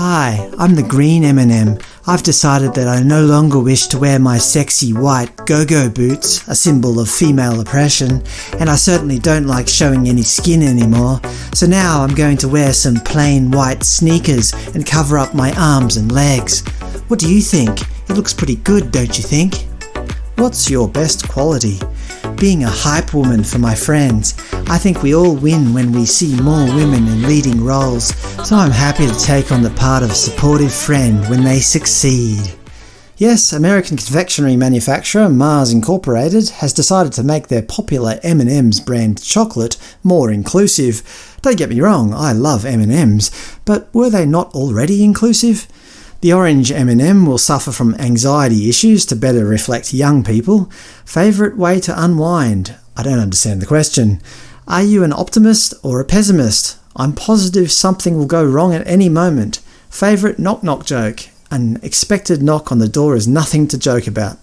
Hi, I'm the green M&M. I've decided that I no longer wish to wear my sexy white go-go boots, a symbol of female oppression, and I certainly don't like showing any skin anymore, so now I'm going to wear some plain white sneakers and cover up my arms and legs. What do you think? It looks pretty good, don't you think? What's your best quality? Being a hype woman for my friends. I think we all win when we see more women in leading roles, so I'm happy to take on the part of supportive friend when they succeed. Yes, American confectionery manufacturer Mars Incorporated has decided to make their popular M&M's brand chocolate more inclusive. Don't get me wrong, I love M&M's, but were they not already inclusive? The orange M&M will suffer from anxiety issues to better reflect young people. Favourite way to unwind? I don't understand the question. Are you an optimist or a pessimist? I'm positive something will go wrong at any moment. Favourite knock-knock joke? An expected knock on the door is nothing to joke about.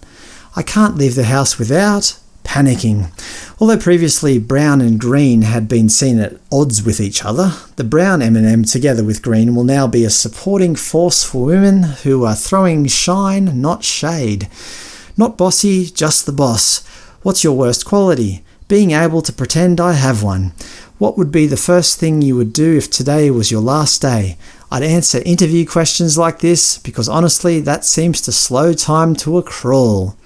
I can't leave the house without panicking. Although previously brown and green had been seen at odds with each other, the brown M&M together with green will now be a supporting force for women who are throwing shine, not shade. Not bossy, just the boss. What's your worst quality? Being able to pretend I have one. What would be the first thing you would do if today was your last day? I'd answer interview questions like this, because honestly that seems to slow time to a crawl.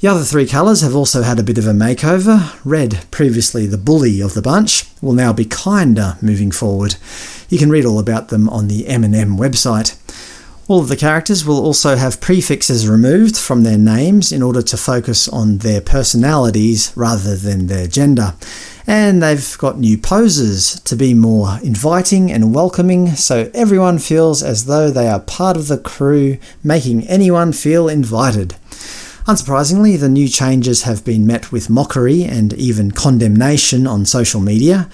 The other three colours have also had a bit of a makeover. Red, previously the bully of the bunch, will now be kinder moving forward. You can read all about them on the M&M website. All of the characters will also have prefixes removed from their names in order to focus on their personalities rather than their gender. And they've got new poses to be more inviting and welcoming so everyone feels as though they are part of the crew, making anyone feel invited. Unsurprisingly, the new changes have been met with mockery and even condemnation on social media.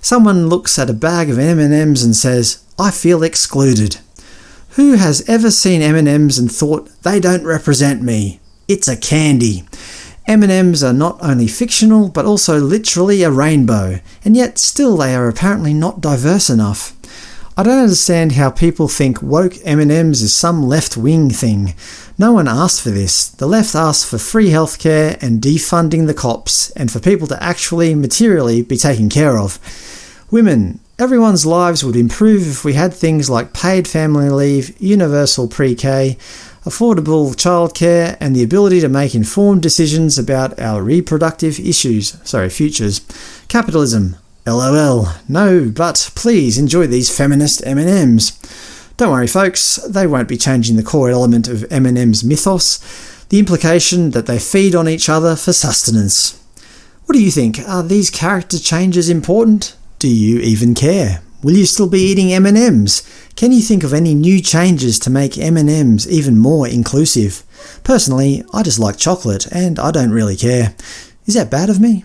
Someone looks at a bag of M&Ms and says, I feel excluded. Who has ever seen M&Ms and thought, they don't represent me? It's a candy. M&Ms are not only fictional, but also literally a rainbow, and yet still they are apparently not diverse enough. I don't understand how people think woke M&Ms is some left-wing thing. No one asked for this. The left asked for free healthcare and defunding the cops, and for people to actually, materially, be taken care of. Women. Everyone's lives would improve if we had things like paid family leave, universal pre-K, affordable childcare, and the ability to make informed decisions about our reproductive issues – sorry, futures. Capitalism. LOL. No, but please enjoy these feminist M&Ms. Don't worry folks, they won't be changing the core element of M&M's mythos, the implication that they feed on each other for sustenance. What do you think? Are these character changes important? Do you even care? Will you still be eating M&Ms? Can you think of any new changes to make M&Ms even more inclusive? Personally, I just like chocolate, and I don't really care. Is that bad of me?